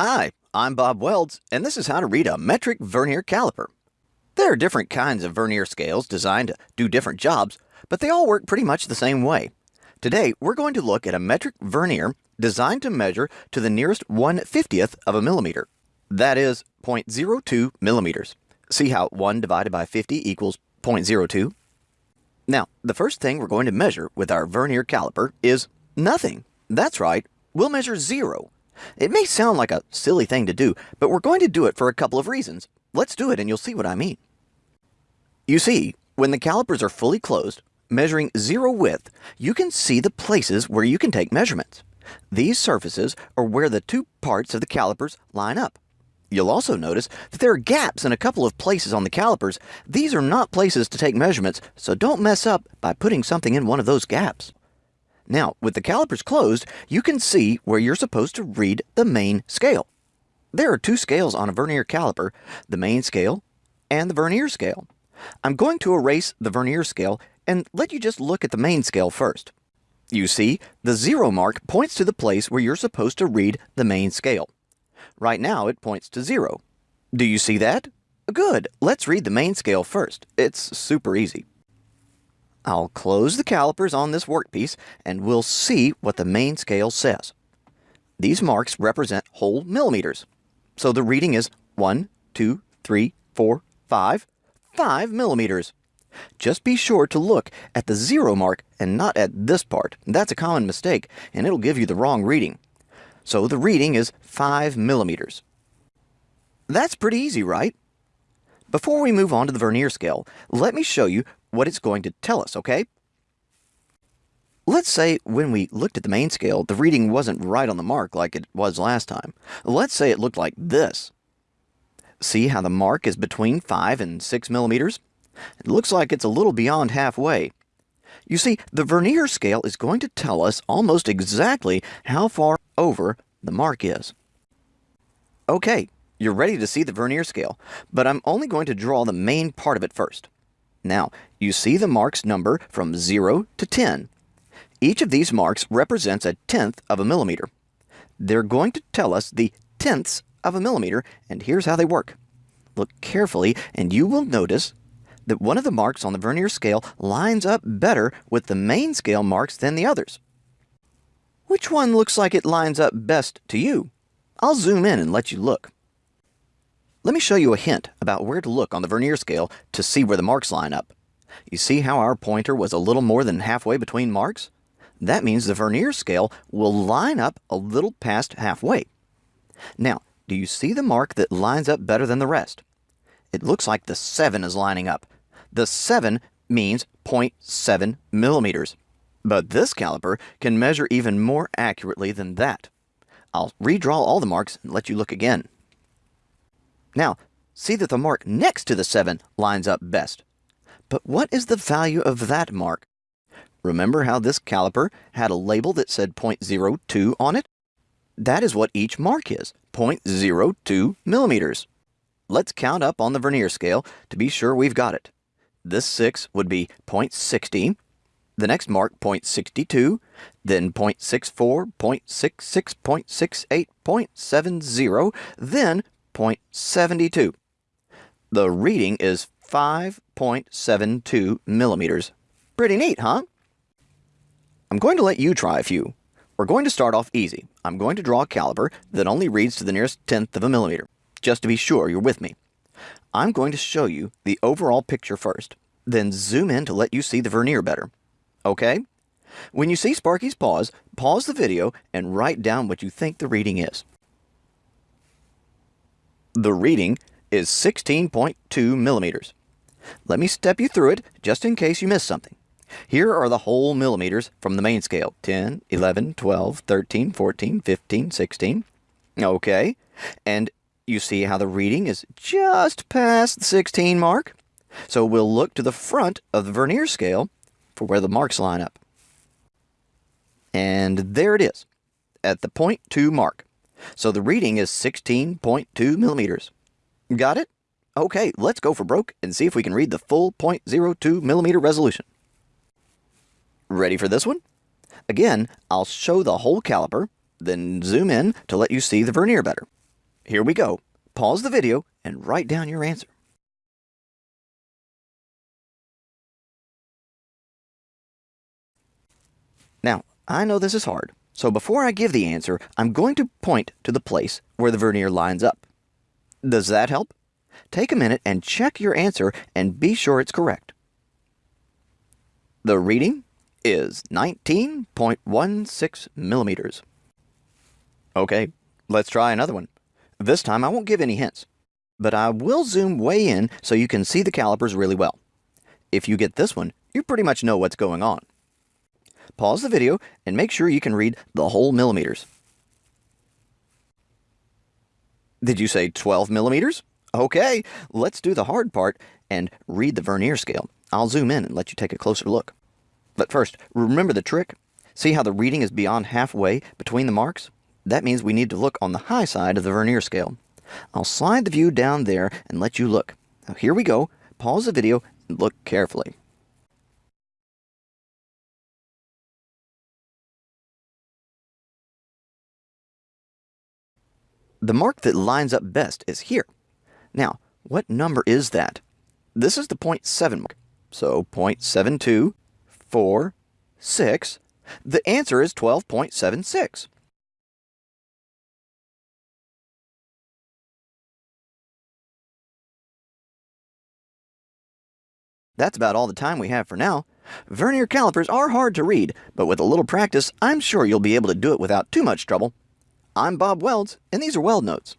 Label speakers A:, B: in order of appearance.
A: Hi, I'm Bob Welds, and this is how to read a metric vernier caliper. There are different kinds of vernier scales designed to do different jobs, but they all work pretty much the same way. Today, we're going to look at a metric vernier designed to measure to the nearest 1/50th of a millimeter. That is 0.02 millimeters. See how 1 divided by 50 equals 0.02? Now, the first thing we're going to measure with our vernier caliper is nothing. That's right, we'll measure zero. It may sound like a silly thing to do, but we're going to do it for a couple of reasons. Let's do it and you'll see what I mean. You see, when the calipers are fully closed, measuring zero width, you can see the places where you can take measurements. These surfaces are where the two parts of the calipers line up. You'll also notice that there are gaps in a couple of places on the calipers. These are not places to take measurements, so don't mess up by putting something in one of those gaps. Now, with the calipers closed, you can see where you're supposed to read the main scale. There are two scales on a vernier caliper, the main scale and the vernier scale. I'm going to erase the vernier scale and let you just look at the main scale first. You see, the zero mark points to the place where you're supposed to read the main scale. Right now, it points to zero. Do you see that? Good. Let's read the main scale first. It's super easy. I'll close the calipers on this workpiece and we'll see what the main scale says. These marks represent whole millimeters. So the reading is 1, 2, 3, 4, 5, 5 millimeters. Just be sure to look at the zero mark and not at this part. That's a common mistake and it'll give you the wrong reading. So the reading is 5 millimeters. That's pretty easy, right? Before we move on to the vernier scale, let me show you what it's going to tell us, okay? Let's say when we looked at the main scale, the reading wasn't right on the mark like it was last time. Let's say it looked like this. See how the mark is between 5 and 6 millimeters? It looks like it's a little beyond halfway. You see, the vernier scale is going to tell us almost exactly how far over the mark is. Okay, you're ready to see the vernier scale, but I'm only going to draw the main part of it first. Now, you see the marks number from 0 to 10. Each of these marks represents a tenth of a millimeter. They're going to tell us the tenths of a millimeter, and here's how they work. Look carefully, and you will notice that one of the marks on the vernier scale lines up better with the main scale marks than the others. Which one looks like it lines up best to you? I'll zoom in and let you look. Let me show you a hint about where to look on the vernier scale to see where the marks line up. You see how our pointer was a little more than halfway between marks? That means the vernier scale will line up a little past halfway. Now, do you see the mark that lines up better than the rest? It looks like the 7 is lining up. The 7 means 0.7 millimeters. But this caliper can measure even more accurately than that. I'll redraw all the marks and let you look again. Now, see that the mark next to the 7 lines up best. But what is the value of that mark? Remember how this caliper had a label that said 0.02 on it? That is what each mark is, 0.02 millimeters. Let's count up on the vernier scale to be sure we've got it. This 6 would be 0.60, the next mark 0.62, then 0.64, 0.66, 0.68, 0.70, then 0.72. The reading is 5.72 millimeters. Pretty neat, huh? I'm going to let you try a few. We're going to start off easy. I'm going to draw a caliper that only reads to the nearest tenth of a millimeter, just to be sure you're with me. I'm going to show you the overall picture first, then zoom in to let you see the vernier better. Okay? When you see Sparky's pause, pause the video and write down what you think the reading is. The reading is 16.2 millimeters. Let me step you through it just in case you missed something. Here are the whole millimeters from the main scale 10, 11, 12, 13, 14, 15, 16. Okay, and you see how the reading is just past the 16 mark? So we'll look to the front of the vernier scale for where the marks line up. And there it is, at the 0.2 mark. So the reading is 16.2 millimeters. Got it? Okay, let's go for broke and see if we can read the full 0.02 millimeter resolution. Ready for this one? Again, I'll show the whole caliper, then zoom in to let you see the vernier better. Here we go. Pause the video and write down your answer. Now, I know this is hard, so before I give the answer, I'm going to point to the place where the vernier lines up. Does that help? Take a minute and check your answer and be sure it's correct. The reading is 19.16 millimeters. Okay, let's try another one. This time I won't give any hints, but I will zoom way in so you can see the calipers really well. If you get this one, you pretty much know what's going on. Pause the video and make sure you can read the whole millimeters. Did you say 12 millimeters? Okay, let's do the hard part and read the vernier scale. I'll zoom in and let you take a closer look. But first, remember the trick? See how the reading is beyond halfway between the marks? That means we need to look on the high side of the vernier scale. I'll slide the view down there and let you look. Now here we go. Pause the video and look carefully. The mark that lines up best is here. Now, what number is that? This is the 0.7 mark. So 0.72, 4, 6. The answer is 12.76. That's about all the time we have for now. Vernier calipers are hard to read, but with a little practice, I'm sure you'll be able to do it without too much trouble. I'm Bob Welds, and these are Weld Notes.